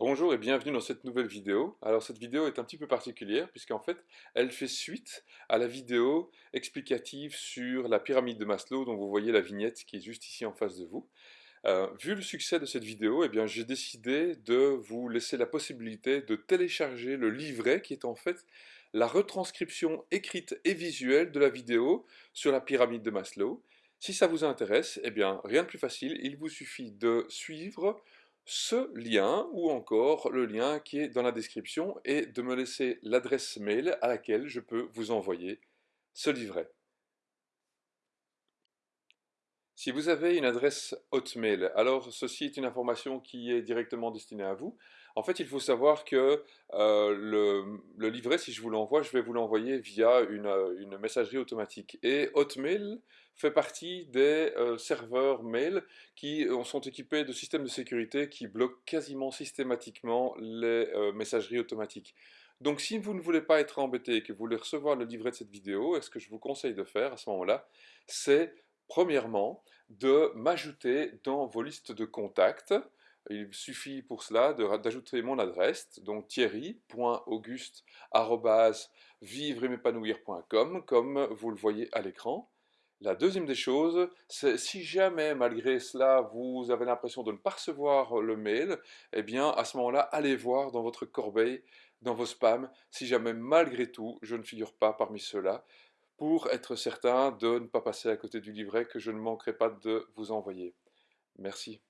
Bonjour et bienvenue dans cette nouvelle vidéo. Alors cette vidéo est un petit peu particulière puisqu'en fait elle fait suite à la vidéo explicative sur la pyramide de Maslow dont vous voyez la vignette qui est juste ici en face de vous. Euh, vu le succès de cette vidéo, eh j'ai décidé de vous laisser la possibilité de télécharger le livret qui est en fait la retranscription écrite et visuelle de la vidéo sur la pyramide de Maslow. Si ça vous intéresse, eh bien rien de plus facile, il vous suffit de suivre ce lien ou encore le lien qui est dans la description et de me laisser l'adresse mail à laquelle je peux vous envoyer ce livret. Si vous avez une adresse Hotmail, alors ceci est une information qui est directement destinée à vous. En fait, il faut savoir que euh, le, livret, si je vous l'envoie, je vais vous l'envoyer via une, messagerie automatique. Et Hotmail fait partie des euh, serveurs mail qui euh, sont équipés de systèmes de sécurité qui bloquent quasiment systématiquement les messageries automatiques. Donc si vous ne voulez pas être embêté et que vous voulez recevoir le livret de cette vidéo, ce que je vous conseille de faire à ce moment-là, c'est Premièrement, de m'ajouter dans vos listes de contacts. Il suffit pour cela d'ajouter mon adresse, donc thierry.auguste.vivre-m'épanouir.com, comme vous le voyez à l'écran. La deuxième des choses, c'est si jamais, malgré cela, vous avez l'impression de ne pas recevoir le mail, eh bien, à ce moment-là, allez voir dans votre corbeille, dans vos spams, si jamais, malgré tout, je ne figure pas parmi ceux-là pour être certain de ne pas passer à côté du livret que je ne manquerai pas de vous envoyer. Merci.